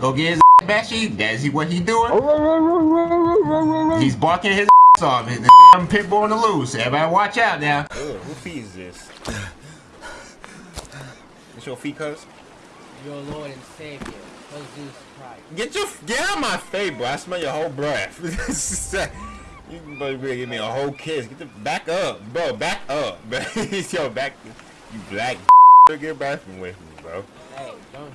Go get his Bashy. That's he what he doing. He's barking his ass off. His damn pit bull on the loose. Everybody watch out now. Ugh, who feeds this? It's your feet, cuz? Your Lord and Savior, Jesus Christ. Get your get out of my face, bro. I smell your whole breath. you better give me a whole kiss. Get the back up, bro. Back up, bro. Yo, back. You black. Get back from with me, bro.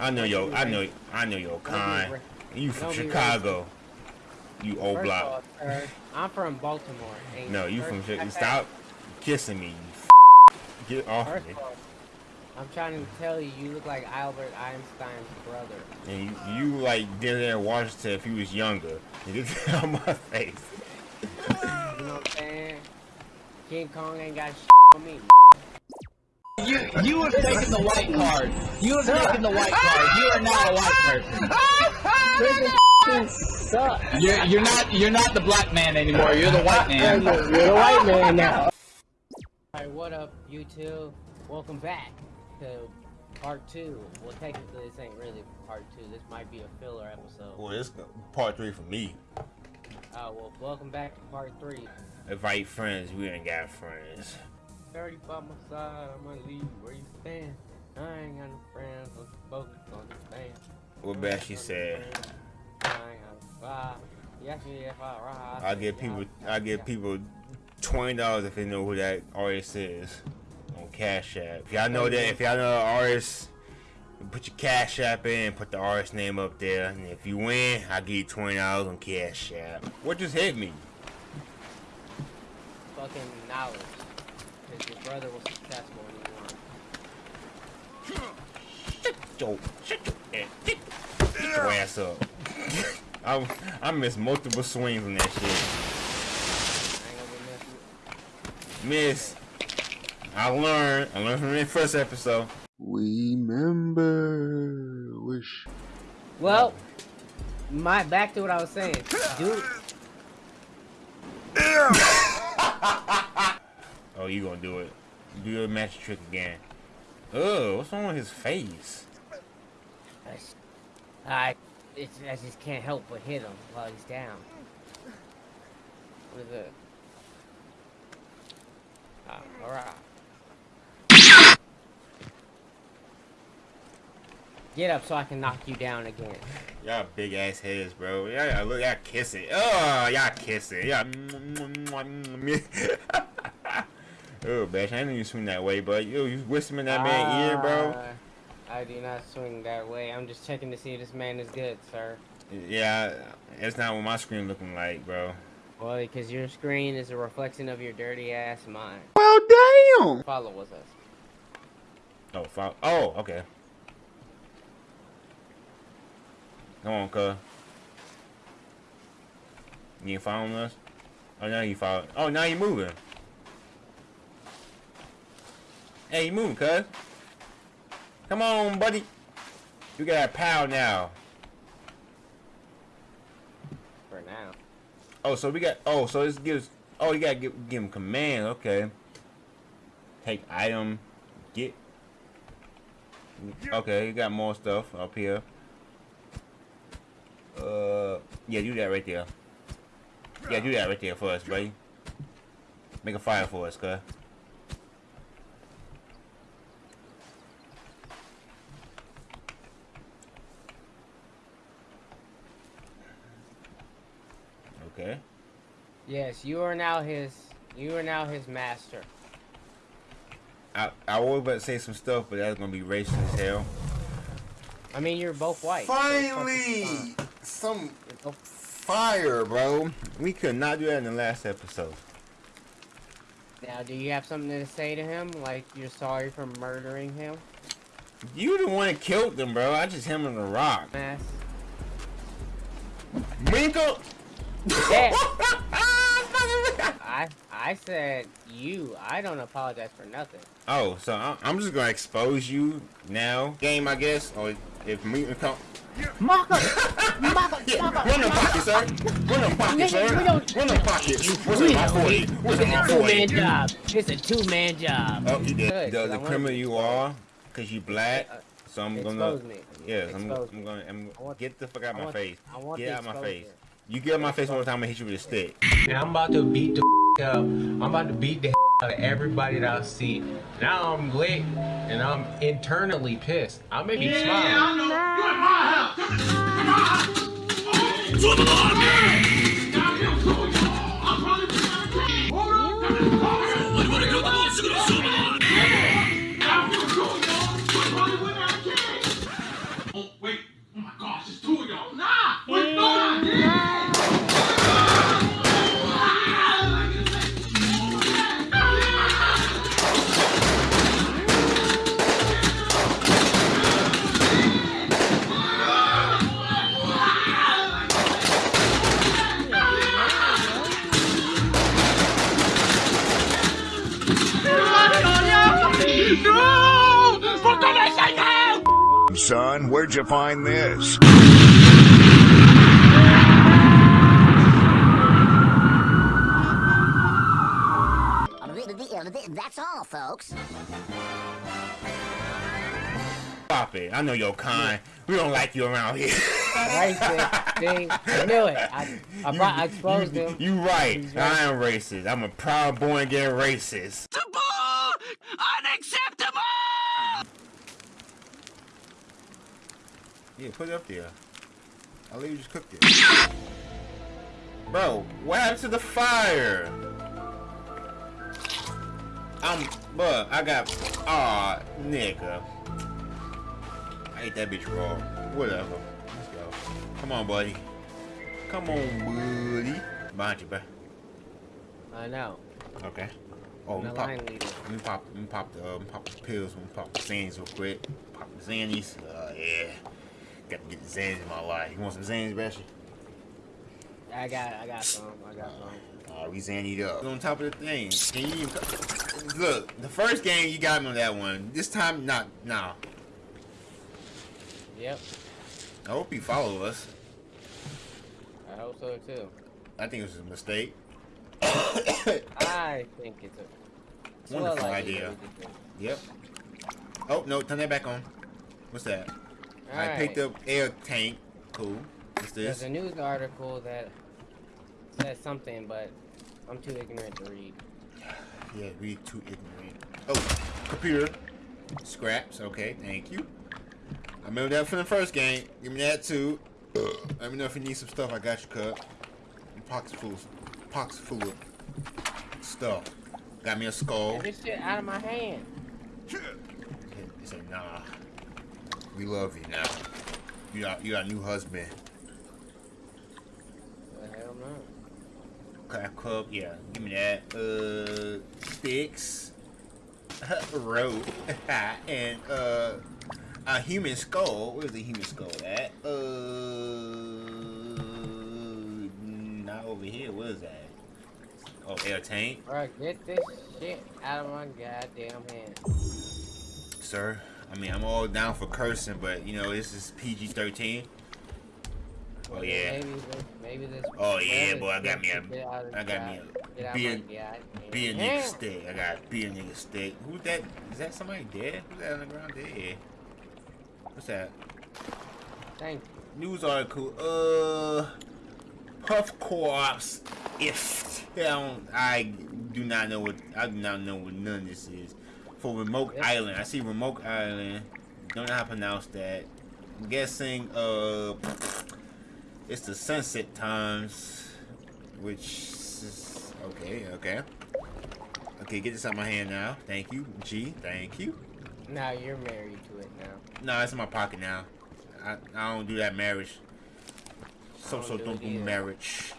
I know don't yo. I know. I know your kind. You from don't Chicago. You old First block. off, sir, I'm from Baltimore. No, you from Chicago. Stop kissing me. You Get off First me. off, I'm trying to tell you, you look like Albert Einstein's brother. And you, you like Denzel Washington if he was younger. You get out my face. You know what I'm saying? King Kong ain't got shit on me. You you have taken the white card. You have taken the white card. You are not a white person. You're you're not you're not the black man anymore. You're the white man. You're the white man now. Alright, what up, you two? Welcome back to part two. Well, technically, this ain't really part two. This might be a filler episode. Well, this part three for me. Uh, well, welcome back to part three. Invite friends, we ain't got friends. 30 by my side, I'ma leave where you stand. I ain't got no friends, I'm focused on the band. What bad she said. I ain't got no vibe. Yes, yeah, if I ride. I give people I give people twenty dollars if they know who that artist is on Cash App. If y'all know that if y'all know the artist, put your Cash App in, put the artist name up there, and if you win, I give you twenty dollars on Cash App. What just hit me? Fucking knowledge. Because your brother was successful and he won. Yo, shut your ass, get, get your ass up. I I missed multiple swings on that shit. I ain't gonna be Miss, I learned. I learned from the first episode. Remember, wish. Well, my back to what I was saying. Dude, Oh, you gonna do it? Do your magic trick again? Oh, what's wrong with his face? I, it's, I just can't help but hit him while he's down. What is it? Ah, alright. Get up so I can knock you down again. Y'all big ass heads, bro. Y'all look, y'all kiss it. Oh, y'all kiss it. Y'all. oh, bitch, I didn't even swing that way, but yo, you whispering in that man ear, bro. Uh, I do not swing that way. I'm just checking to see if this man is good, sir. Yeah, that's not what my screen looking like, bro. Well, because your screen is a reflection of your dirty ass mind. Well, damn. Follow with us. Oh, fo- oh, okay. Come on, cuz. You following us? Oh, now you follow. Oh, now you moving. Hey, you moving, cuz. Come on, buddy. You got a pal now. For now. Oh, so we got. Oh, so this gives. Oh, you gotta give, give him command. Okay. Take item. Get. Okay, you got more stuff up here. Uh, yeah, do that right there. Yeah, do that right there for us, buddy. Make a fire for us, cuz. Okay. Yes, you are now his. You are now his master. I I was about to say some stuff, but that's gonna be racist as hell. I mean, you're both white. Finally, fine. some fire, bro. We could not do that in the last episode. Now, do you have something to say to him? Like you're sorry for murdering him? You the one that killed them, bro. I just hit him in the rock. Mass. Winkle. Yeah. I I said you. I don't apologize for nothing. oh, so I- I'm just gonna expose you now, game, I guess, or if me come. Maka! Yeah, run them pockets, sir. Run them pockets, sir. Run them pockets. What's in my 40? What's in my It's a two-man job. It's a two-man job. Oh, you did. Good, The, 'cause I the criminal you are, cause you black. Uh, So I'm gonna. me. Yeah, I'm, I'm gonna. I'm, I want- get the fuck out I my face. Get the out my face. You get out my face one more time, I'm gonna hit you with a stick. And I'm about to beat the up. I'm about to beat the out of everybody that I see. Now I'm lit and I'm internally pissed. I may be smiling. Yeah, I know. You're in my house. my house. Oh, Son, find this? That's all, folks. Stop it. I know your kind. We don't like you around here. Racist. See, I knew it. I, I, You- brought, I exposed you, him. You right. He's I am racist. I'm a proud born again racist. Yeah, put it up there. I'll let you just cook it. Bro, what happened to the fire? I'm, but I got, aw, nigga. I ate that bitch raw. Whatever. Let's go. Come on, buddy. Come on, buddy. Behind you, bro. I know. Okay. Oh, we the pop, let me pop, let me pop the, um, pop the pills. Let me pop the Xannies real quick. Pop the Xannies. Uh, yeah. Got to get the Xannies in my life. You want some Xannies, Bashy? I got, I got some. I got some. Uh, we Xannied up. On top of the thing. Can you look, the first game you got me on that one. This time, not, nah. Yep. I hope you follow us. I hope so too. I think it was a mistake. I think it's a it's well Wonderful likely idea. that we did Yep. Oh, no, turn that back on. What's that? This. I Alright. picked up air tank. Cool. What's this? There's a news article that says something, but I'm too ignorant to read. Yeah, we too ignorant. Oh, computer. Scraps. Okay, thank you. I remember that from the first game. Give me that too. Let me know if you need some stuff. I got you, cut. Pockets full, pockets full of stuff. Got me a skull. Get this shit out of my hand. He said, "Nah, we love you now. You got, you got a new husband." The hell no. Craft cup, yeah. Give me that. Uh, sticks, rope, and uh, a human skull. Where's the human skull at? Uh, not over here. What is that? Oh, air tank, Bro, get this shit out of my goddamn hand. sir. I mean, I'm all down for cursing, but you know this is PG-13. Oh yeah. Maybe this, maybe this. Oh, yeah, boy, I got me a- shit get out of I got me a beer- Be a nigga stick. I got be a nigga stick. Who's that? Is that somebody dead? Who's that on the ground dead? What's that? Thank you. News article. Uh, Puff Co-ops. If I don't, I do not know what I do not know what none of this is. For Remote Yep. Island, I see Remote Island. Don't know how to pronounce that. I'm guessing. Uh, it's the sunset times, which is okay. Okay. Okay, get this out of my hand now. Thank you, G. Thank you. Now you're married to it now. No, it's in my pocket now. I, I don't do that marriage. So don't so do don't do marriage.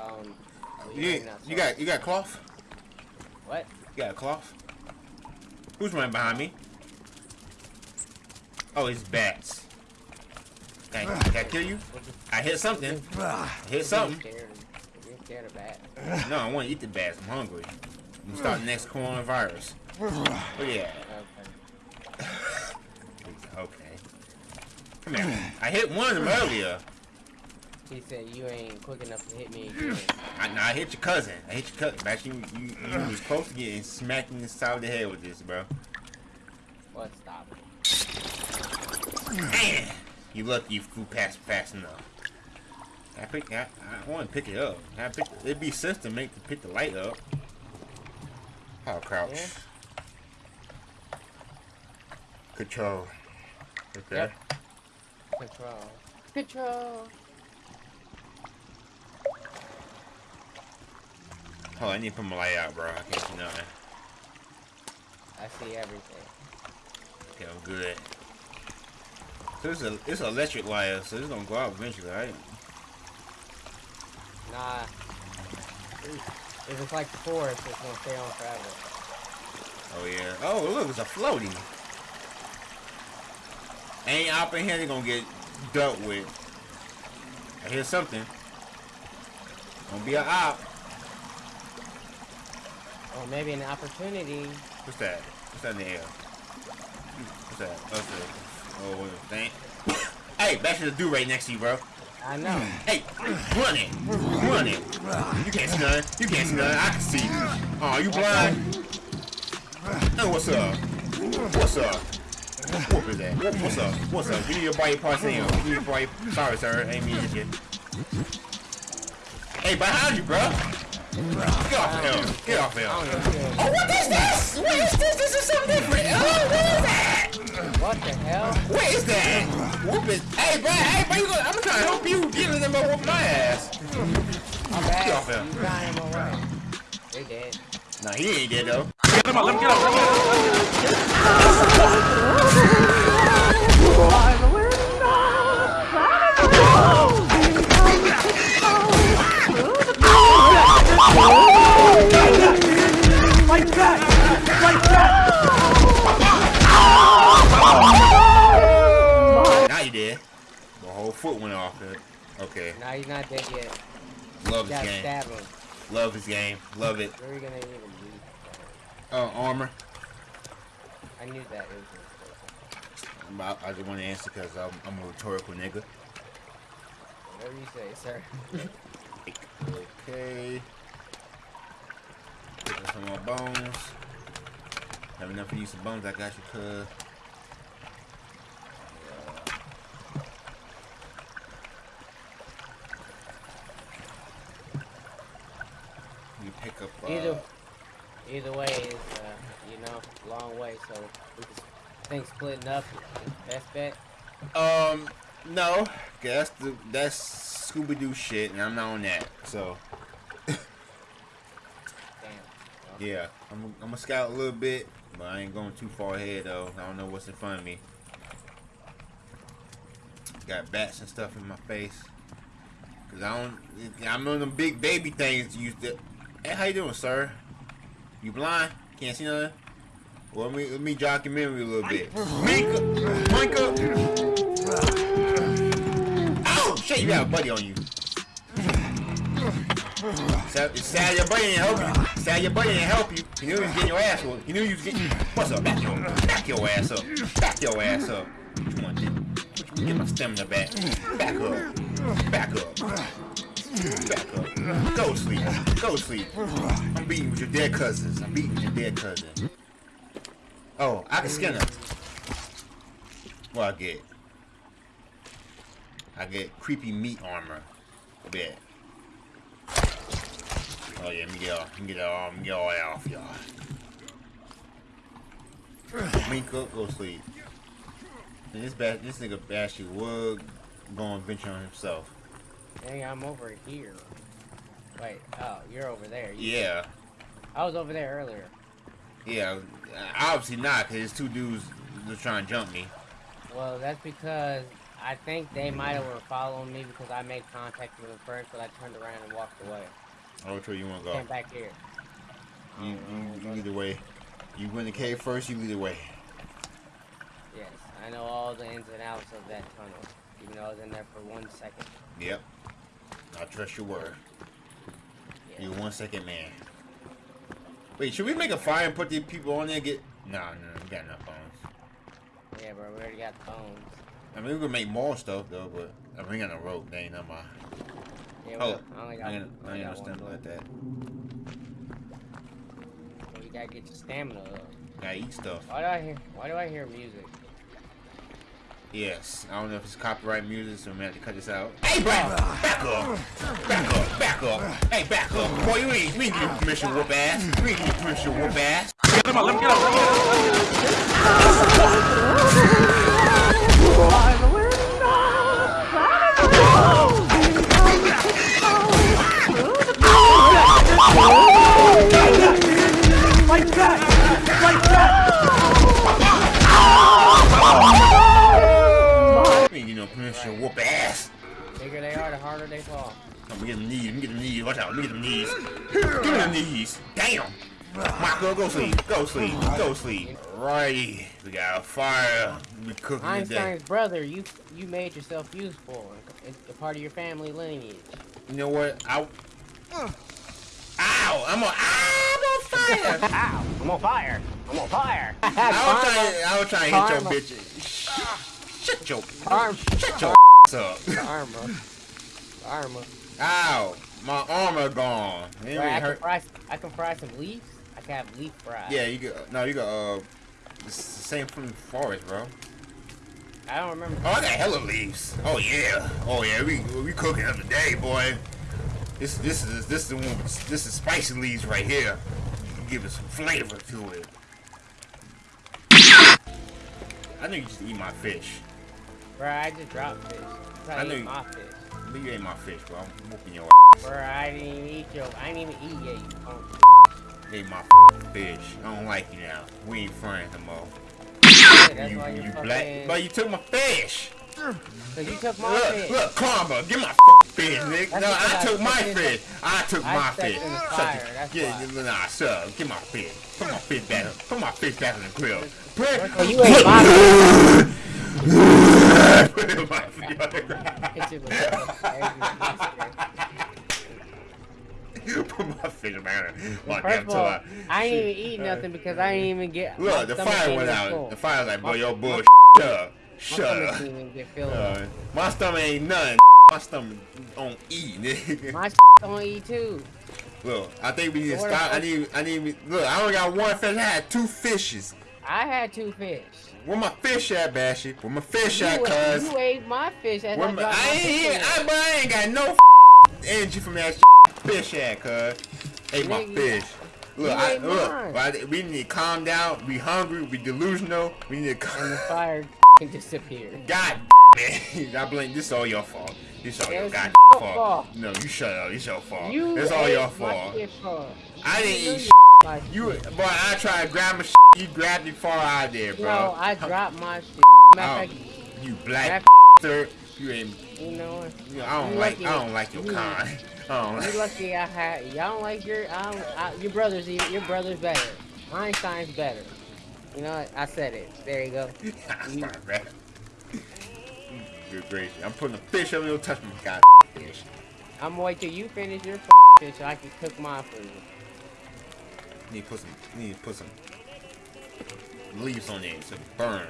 Um, You, not you got you got cloth? what? You got a cloth? Who's running behind me? Oh, it's bats. Can I, can I kill you? I hit something. I hit something. You're scared. Of bats. No, I want to eat the bats. I'm hungry. I'm gonna start next coronavirus. Oh yeah. Okay. Okay. Come here. I hit one of them earlier. He said you ain't quick enough to hit me again. I, no, I hit your cousin. I hit your cousin. Actually, you, you, you was close to getting smacked in the side of the head with this, bro. What? Stop. Man, you lucky you flew past fast enough. I pick. I, I want to pick it up. I pick. It'd be sense to make to pick the light up. How crouch? Yeah. Control. Okay. Yep. Control. Control. Oh, I need to put my light out, bro. I can't see nothing. I see everything. Okay, I'm good. So it's a it's an electric light, so it's gonna go out eventually, right? Nah. If it's like the forest, it's gonna stay on forever. Oh yeah. Oh look, it's a floaty. Ain't op in here they gonna get dealt with. I hear something. Gonna be a op. Or maybe an opportunity. What's that? What's that in the air? What's that? Oh, what's that? Oh, what a thing. Hey, back to the dude right next to you, bro. I know. Hey, run it, run it. You can't see nothing. You can't see nothing. I can see. You. Oh, you blind? Hey, what's up? What's up? What is that? What's up? What's up? Give me your body parts in here. Give me your body. Sorry, sir. I ain't mean to you. Hey, behind you, bro. Get off him. Get off him. Oh, what is this? What is this? This is something different. Oh, what is that? What the hell? What is that? Whoop it. Hey, bro. Hey, bro. You gonna, I'm trying to help you. Get in there and whoop my ass. My bad. Get off him. You got him away. They dead. Nah, he ain't dead though. Now foot went off it. Okay. Nah, he's not dead yet. Love his game. stab him. Love this game. Love it. Where are you gonna even use Uh, armor. I knew that it was I'm about- I just want to answer because I'm, I'm a rhetorical nigga. Whatever you say, sir. Okay. Put some more bones. Have enough for you some bones. I got you, cuz. You pick up. Uh, Either, either way is, uh, you know, long way. So we think splitting up is best bet. Um, no. That's the that's Scooby Doo shit, and I'm not on that. So Damn. yeah, I'm I'm a scout a little bit, but I ain't going too far ahead though. I don't know what's in front of me. Got bats and stuff in my face. Cause I don't. I'm on them big baby things. Used to. Hey, how you doing, sir? You blind? Can't see nothing. Well, let me let me jog your memory a little bit. Mika, Micah. Oh shit! You got a buddy on you. Sal your buddy didn't help you. Sal your buddy didn't help you. You knew he was getting your ass whooped. You knew you was getting. What's up? Back your, back your ass up. Back your ass up. What you want? Get my stamina back. Back up. Go to sleep. I'm beating with your dead cousins. I'm beating your dead cousin. Oh, I can skin her. What I get? I get creepy meat armor. Bet. Oh yeah, let me get all, let me get all, let me get all that off y'all. Mink up, go sleep. And this bad, this nigga actually would go on venture on himself. Dang, I'm over here. Wait, oh, you're over there. You- Yeah, I was over there earlier. yeah. Obviously not, cause there's two dudes just trying to jump me. Well, that's because I think they might have were following me because I made contact with them first, but I turned around and walked away. Oh, which way you wanna go? Came back here. You, you, you either way. You go in the cave first. You either way. Yes, I know all the ins and outs of that tunnel, even though I was in there for one second. Yep. I trust your word. You one second man. Wait, should we make a fire and put these people on there? and Get no, no, we got enough bones. Yeah, bro, we already got the bones. I mean, we could make more stuff though, but I mean, we got no rope. They ain't not my. Yeah, Oh, well, I only got, I ain't, I ain't understand like that. So you gotta get your stamina up. Gotta eat stuff. Why do I hear? Why do I hear music? Yes. I don't know if it's copyright music, so I'm gonna have to cut this out. Hey, back, back up, back up, back up. Hey, back up. Boy, you ain't, we ain't give you permission whoop ass. We ain't give you permission whoop ass. We ain't give no permission to whoop ass. The bigger they are, the harder they fall. Let me get them knees. Let me get them knees. Watch out. Let me get them knees. Mm. Give me them knees. Damn. Michael, go sleep. Go sleep. Go sleep. Righty. We got a fire. We cooking today. Einstein's brother, you you made yourself useful. It's a part of your family lineage. You know what? I. Ow! I'm on. I'm on fire. Ow! I'm on fire! I'm on fire! I was trying. I was trying to hit your Karma. bitch. Shut your. Arm. Shut your up. Armor. Armor. Ow! My armor gone. It Right, I can fry. I can fry some leaves. I can have leaf fries. Yeah, you got. No, you got. Uh, it's the same from the forest, bro. I don't remember. Oh, I got hella leaves. Oh yeah. Oh yeah. We we cooking up today, boy. This this is this is the one. This is spicy leaves right here. Give it some flavor to it. I know you just eat my fish. Bro, I just dropped fish. I knew eat you- my fish. But you ate my fish, bro. I'm whooping your ass. Bro, I didn't even eat your. I didn't even eat yet. You punk. Ate my fish. I don't like you now. We ain't friends no more. That's you you black. But you took my fish. Cause you took my Look, fish. look, karma. Get my fish, nigga. That's No, I I took my stepped in the- fish. I took I my fish. in the Shut fire, the- yeah, why. nah, sir. Get my fish. Put my fish back. Put my fish back in the grill. Put Well, you ate my my fish. Hit you. Put my fish back in my damn all, toe. I ain't even eat nothing because I ain't even get. Look, the fire went out. full. The fire's like, bro, My- your my- bullshit. Shut up. My Shut stomach up. didn't even get filled. Uh, my stomach ain't nothing. My stomach on E, nigga. My don't eat too. Look, I think we need to the stop. I need, I need. Look, I only got one fish. I had two fishes. I had two fish. Where my fish at, Bashy? Where my fish You, at, ate- cuz? you ate my fish as Where I my, I ain't, here- I, but I ain't got no energy from that fish at, cuz. Ate my fish. Look, I, look. I- we need to calm down. We hungry. We delusional. We need to. calm. And the fire disappeared. God, man. I blame. This all your fault. This all Yeah, your goddamn fault. fault. No, you shut up. It's your fault. You it's all your fault. shit I didn't eat my You, shit. boy, I tried to grab my shit. You grabbed it far out there, bro. No, I dropped my shit. Matter Oh, fact, you black third. You ain't. you know what? You know, I don't like. lucky- I don't like your you- kind. I don't You like. lucky I had. Y'all don't like your. I don't, I, your brother's. Your brother's better. Einstein's better. You know what? I said it. There you go. You-. Good gracious. I'm putting a fish up. You'll touch my god fish. I'm gonna wait till you finish your fish so I can cook mine for you. Need to put some. Need to put some leaves on it to burn.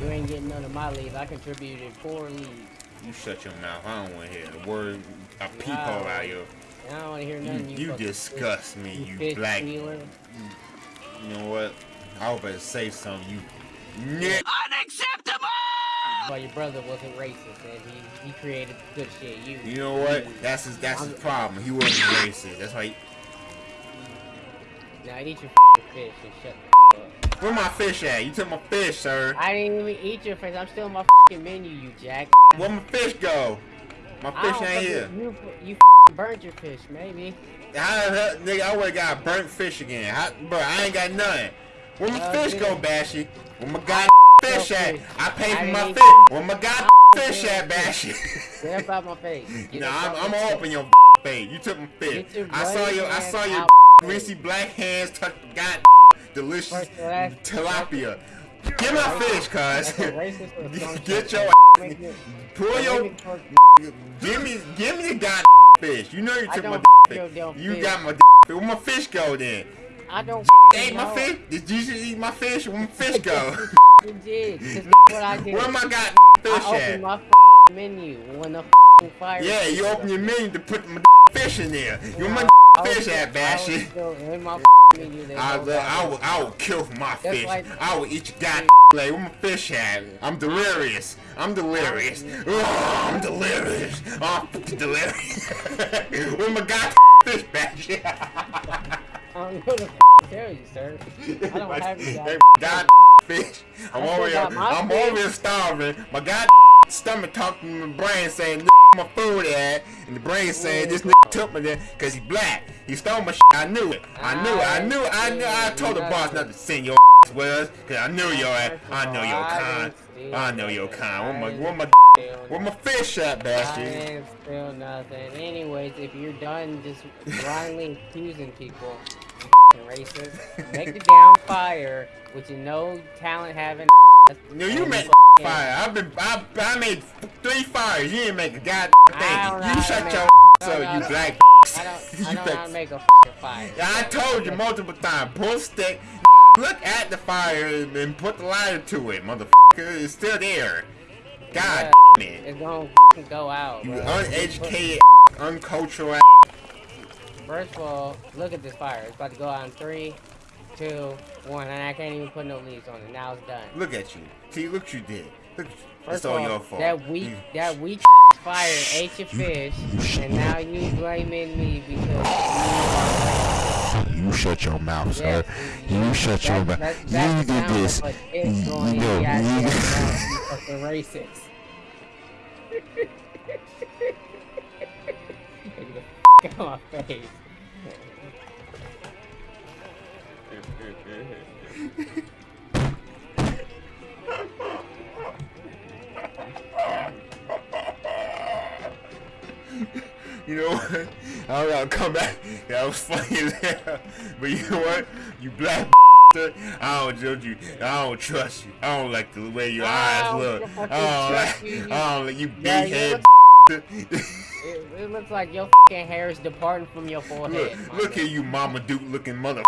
You ain't getting none of my leaves. I contributed four leaves. You shut your mouth. I don't want to hear a word, a peephole out of you. I don't want to hear You, nothing. You, you fucking disgust me, fish- you fish black. stealer. You know what? I was about to say something. You. Nick. Well, your brother wasn't racist and he, he created good shit. You. You know what? That's his. That's his problem. He wasn't racist. That's why. He, Now eat your fish and shut the up. where my fish at? You took my fish, sir. I didn't even eat your fish. I'm still on my menu, you jack. Where my fish go? My fish ain't here. You, you burnt your fish, maybe. How the hell, nigga? I would've got burnt fish again. How, bro, I ain't got nothing. Where my Uh, fish dude. go, Bashy? Where my god fish at? I paid for my fish. Where my god fish at, eat Bashy? Get up out my face. Nah, I'm, I'm my gonna open your face. You took my fish. I saw your, I saw your greasy black hands touch god delicious all, tilapia. Get my fish, cuz. Get your pull your make it for- give me give me the god fish. You know you took my fish. You got my fish. Where my fish go then? I don't Ate my fish? Did Jesus eat my fish? Where my fish go? You did. what I did. Where my god fish I at? opened my menu when the fire. Yeah, you open your menu to put my fish in there. You my I fish at, I Bashy. still in my me do this. I, whole will- I will, I will kill my That's fish. like- I will eat your god leg. Where my fish at? I'm delirious. I'm delirious. Oh, I'm delirious. Oh, I'm delirious. Where my god fish back? I what to tell you, sir. I don't have you guys. god fish. I'm I over here. I'm over here starving. My god stomach talking to my brain saying my food at, and the brain saying this nigga took me there because he black. He stole my shit. I knew it. I knew it. I ah, knew it. I knew. I told the boss not to send your with us because I knew your ass. I know your kind. I know your kind. Where my where my where my fish at, I bastard? ain't still nothing. Anyways, if you're done just blindly accusing people, racist, make the damn fire with your no talent having. No, you made fire. I've been I, I made three fires. You didn't make a goddamn thing. You shut your make- ass up, you black. I don't, You I don't know how to make a fire. Yeah, I told you multiple times. Pull stick, look at the fire, and put the lighter to it, motherfucker. It's still there. God damn it. It's gonna go out. You bro. uneducated, uncultural. First of all, look at this fire. It's about to go out in three, two, one, and I can't even put no leaves on it. Now it's done. Look at you. See, look what you did. Look, First it's of all all, your fault. That weak, You- that weak fire ate your fish, and now you blaming me because You shut your mouth, you. sir. You shut your mouth. You that's did sound this. of a You going in know, you- you fucking racist. Out my face. You know what? I don't gotta come back. That was funny as hell. But you know what? You black I don't judge you. I don't trust you. I don't like the way your eyes oh, look. I don't like. you. I don't like you big head. It, looks like your fucking hair is departing from your forehead. my look at you, Mama Duke looking mother.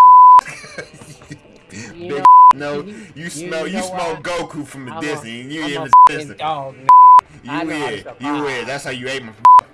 You know- no, you- you you smell you know smell? Goku from the I'm Disney, a, you I'm a fucking listen. dog. You I know how to weird, you weird. That's how you ate my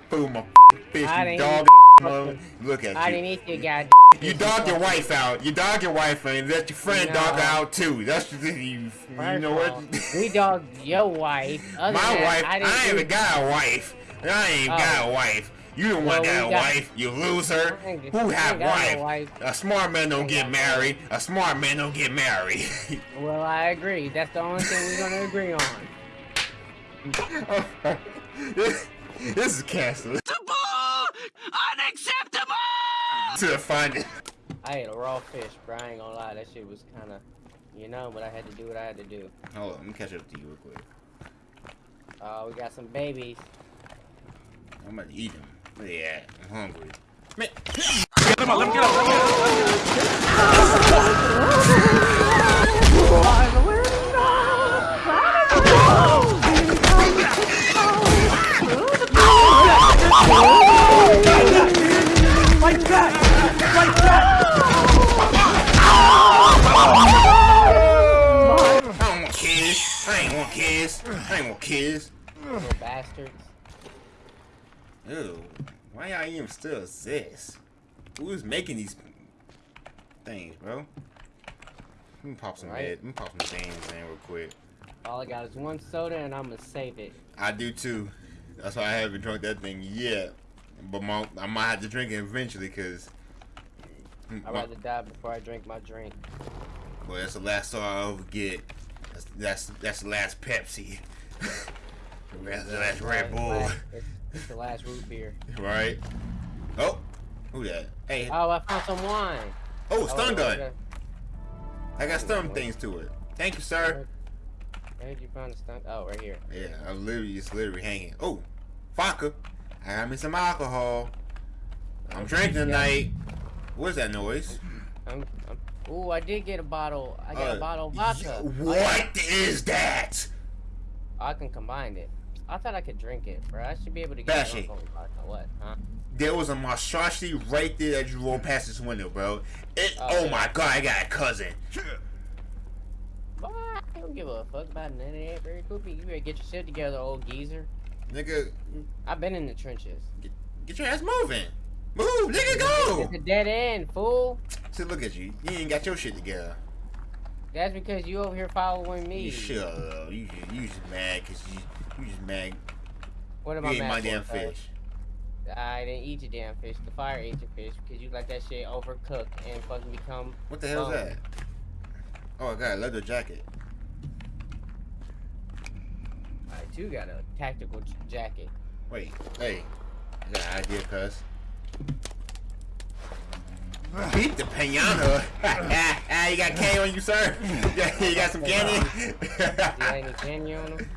food, my fish, I you dog. mother. Look I at didn't eat your goddamn. You dog your wife out. You dog your wife out, and let your friend dog out too. That's the. You, you know what? we dogged your wife. Other My wife. I, I, ain't even got a wife. I ain't Oh. got a wife. You the one Well, got we a got- wife. You loser. I ain't- I Who have got no wife? wife. A smart man don't get got married. A smart man don't get married. Well, I agree. That's the only thing we're gonna agree on. this, this is canceled. Unacceptable! To the finding. I ate a raw fish, bro. I ain't gonna lie. That shit was kind of, you know, but I had to do what I had to do. Hold on, let me catch up to you real quick. Uh, we got some babies. I'm about to eat them. Where they at? I'm hungry. Man, get him up. Let me get up. Let me get up. Like that! Like that! I don't want kids. I ain't want kids. I ain't want kids. Little bastards. Ew. Why y'all even still exist? Who's making these things, bro? Let me pop some Right. head. Let me pop some things in real quick. All I got is one soda, and I'm gonna save it. I do too. That's why I haven't drunk that thing yet. But my, I might have to drink it eventually, cause. I'd rather die before I drink my drink. Well, that's the last soda I'll ever get. That's that's that's the last Pepsi. that's the last Red Bull, It's, it's the last root beer. right? Oh, who that? Hey, Oh, I found some wine. oh, stun Oh, gun. okay. I got stun things to it. Thank you, sir. Where did you find the stun? Oh, right here. Yeah, I'm literally it's literally hanging. Oh, vodka. I got me some alcohol. I'm drinking tonight. What's that noise? I'm, I'm, ooh, I did get a bottle. I got Uh, a bottle of vodka. What is that? I can combine it. I thought I could drink it, bro. I should be able to get Bashy. drunk on vodka. What? Huh? There was a monstrosity right there that you rolled past this window, bro. It, Oh, oh yeah. my god, I got a cousin. Boy, I don't give a fuck about none of that. Very cool. You better get your shit together, old geezer. Nigga, I've been in the trenches. get your ass moving. Move, nigga, go! It's a dead end, fool. See, look at you. You ain't got your shit together. That's because you over here following me. You shut up. You just, you just mad because you, you just mad. What am You I ate mad my damn cuz? fish. I didn't eat your damn fish. The fire ate your fish because you let that shit overcook and fucking become. What the hell's that? Oh, I got a leather jacket. I too got a tactical jacket. Wait, hey. I got an idea, cuz. Beat the. Ah, you got candy on you, sir? You got some candy? You got any candy on them?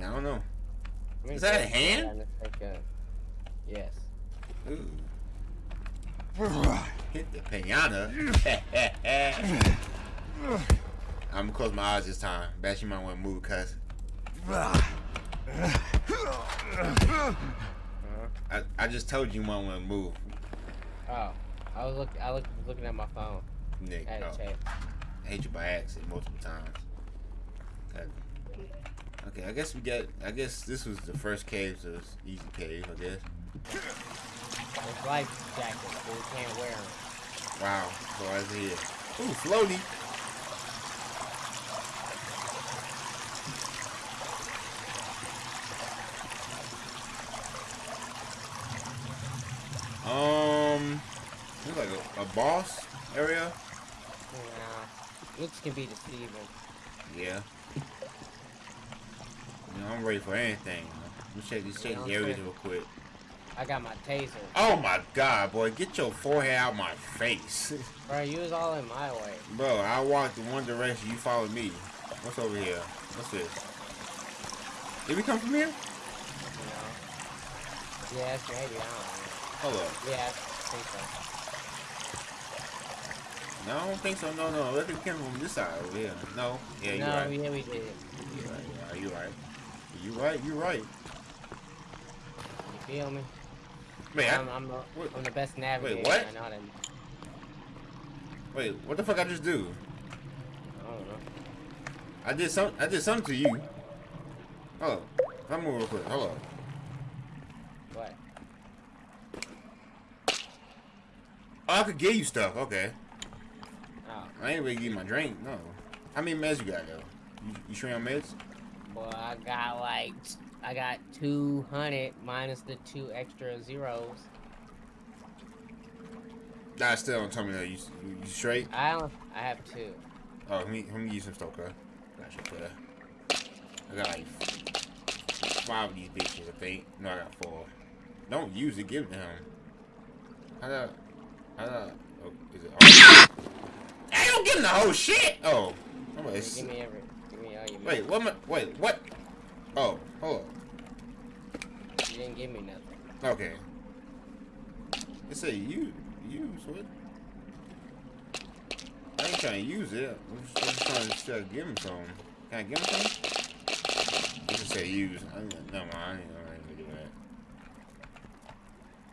I don't know. Is that a hand? Yes. Ooh. Hit the pinata. I'm gonna close my eyes this time. Bet you might want to move, cuz. I, I just told you you might want to move, Oh, I was look. I look looking at my phone. Nick. I had Oh. I hate you by accident multiple times. Okay. Okay, I guess we got. I guess this was the first cave, so it's easy cave. I guess. It's life jackets, but we can't wear them. Wow. So I see it. Ooh, floaty. Um, looks like a, a boss area. Nah, looks can be deceiving. Yeah. You know, I'm ready for anything. Let me check these check Yeah, I'm areas real quick. I got my taser. Oh my god, boy, get your forehead out my face. Bro, you was all in my way. Bro, I walked in one direction, you followed me. What's over here? What's this? Did we come from here? Know. Yes, maybe. I don't Hold up. Yeah, I think so. No, I don't think so. No, no. Think we came from this side over here. No. Yeah, you're no, right. yeah, we did. You're right. You're right. You're right. You're right. You're right. You feel me? Man, I'm, I'm, the, what- I'm the best navigator. Wait, what? I know how to. wait. What the fuck I just do? I don't know. I did some. I did something to you. Oh, I'm move real quick. Hello. What? Oh, I could give you stuff. Okay. I ain't really give you my drink. No. How many meds you got though? You, you sure on meds? boy, I got like, I got 200 minus the two extra zeros. Nah, still don't tell me that. You, you, you straight? I don't, I have two. Oh, let me, let me you some stuff, okay? Got you, cuz. I got like five of these bitches, I think. No, I got four. Don't use it, give it to him. How that? How that? Oh, is it? I don't give him the whole shit! Oh. Oh, Give me every, give me all your wait, what am wait, what? Oh, hold on. You didn't give me nothing. Okay. It say you, use, what? I ain't trying to use it. I'm just, I'm just trying to still give him some. Can I give him some? It just say use. I ain't, never mind. I ain't, I ain't gonna do that.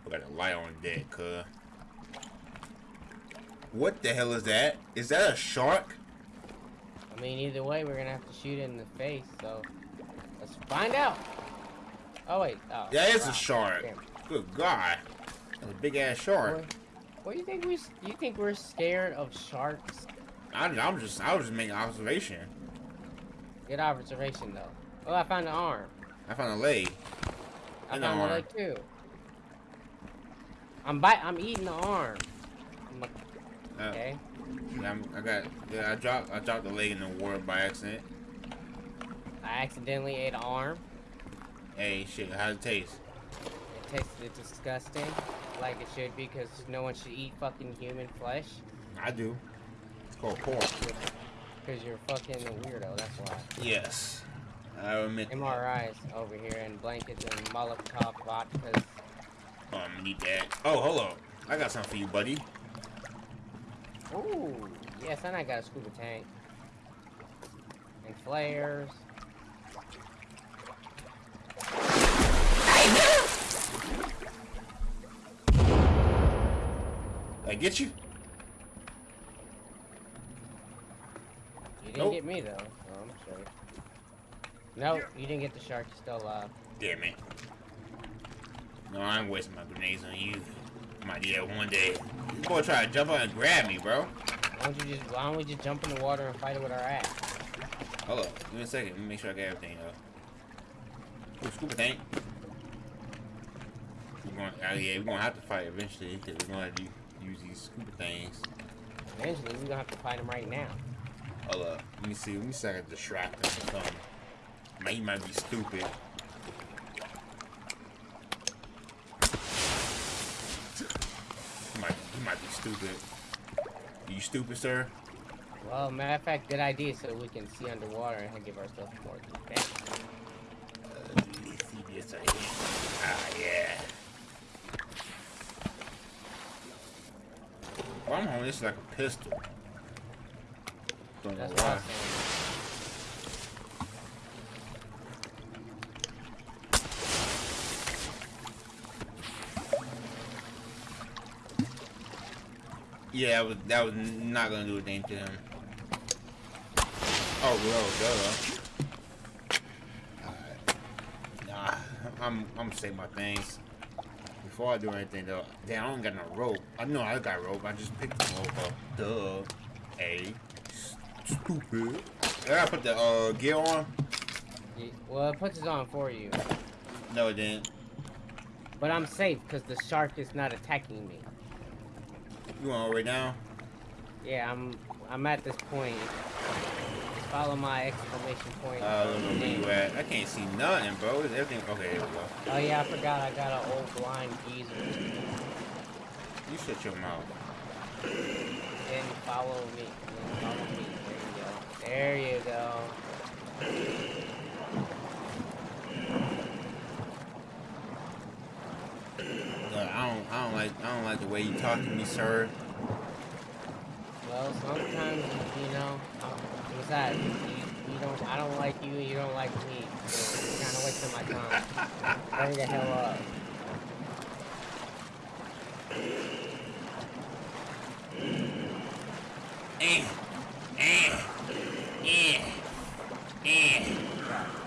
We got a light on deck, cuz. What the hell is that? Is that a shark? I mean, either way, we're gonna have to shoot it in the face, so let's find out. Oh wait, oh. That is wow. a shark. Damn. Good God. That's a big ass shark. What do you think we... You think we're scared of sharks? I, I'm just, I was just making an observation. Good observation though. Oh, I found an arm. I found a leg. I An found a leg too. I'm bite. I'm eating the arm. I'm like, okay. I'm, I got, yeah, I dropped, I dropped the leg in the water by accident. I accidentally ate an arm. Hey, shit, how's it taste? It tasted disgusting, like it should be, because no one should eat fucking human flesh. I do. It's called pork. Because you're fucking a weirdo. That's why. Yes. I admit. that. MREs over here and blankets and Molotov vodkas. Oh, I'm gonna need that. Oh, hold on. I got something for you, buddy. Ooh, yes, and I got a scuba tank. And flares. I get you? You didn't Nope. get me though, so I'm sure. No, you didn't get the shark. You're still alive. Damn it. No, I'm wasting my grenades on you. Might do one day. You boy try to jump on and grab me, bro. Why don't you just why don't we just jump in the water and fight it with our ass? Hold up. Give me a second. Let me make sure I got everything up. Ooh, scuba tank. We're going, uh, yeah, we're gonna have to fight eventually because we're gonna have to use these scuba things. Eventually we're gonna have to fight them right now. Hold up. Let me see. Let me see if I can distract him or something. Man, he might be stupid. He might, he might be stupid. you stupid, sir? Well, matter of fact, good idea so we can see underwater and give ourselves more defense. Uh, yes. Ah, yeah. Well, I'm holding this like a pistol. Don't know That's what why. I'm saying. Yeah, that was, that was not gonna do a thing to him. Oh, well, duh. Alright. Nah, I'm, I'm gonna say my things. Before I do anything, though, damn, I don't got no rope. I know I got rope. I just picked the rope up. Duh. A. Stupid. I gotta put the uh, gear on. Well, it puts it on for you. No, it didn't. But I'm safe because the shark is not attacking me. You on right now? Yeah, I'm I'm at this point. Just follow my exclamation point. Uh, I don't know where you at. I can't see nothing, bro. Is everything okay? There we go. Oh yeah, I forgot I got an old blind geezer. You shut your mouth. Then follow me. Then follow me. There you go. There you go. Look, I don't, I don't like, I don't like the way you talk to me, sir. Well, sometimes you know. Besides, you, you don't. I don't like you. You don't like me. So you're kind of wasting my time. Hurry the hell up. Eh, eh, eh, eh.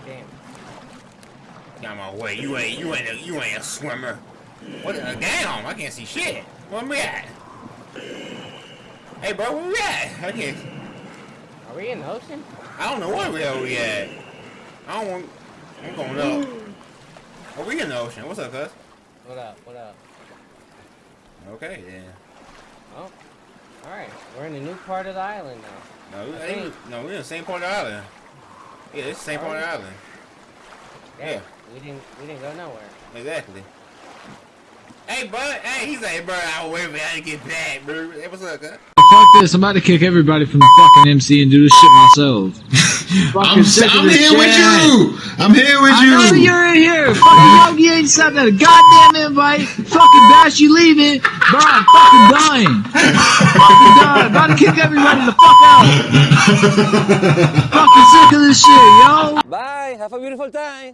Damn. Get out my way. You ain't, you ain't, a, you ain't a swimmer. What? Uh, damn, I can't see shit. Where we at? Hey, bro, where we at? I can't. Are we in the ocean? I don't know where the hell we at. I don't want. I'm going up. Are we in the ocean? What's up, cuz? What up? What up? Okay, then. Oh. All right. We're in a new part of the island now. No, we ain't. No, we're in the same part of the island. Yeah, it's the same part of the island. Yeah. We didn't. We didn't go nowhere. Exactly. Hey, bud. Hey, he's like, bro, I'll wait for you to get back, bro. Hey, what's up, cuz? Fuck this, I'm about to kick everybody from the fucking MC and do this shit myself. I'm, I'm this here with you. I'm here with I know you. you're in here. Fucking Yogi ain't sent that a goddamn invite. Fucking Bash, you leaving. Bro, I'm fucking dying. fucking dying. About to kick everybody the fuck out. fucking sick of this shit, yo. Bye. Have a beautiful time.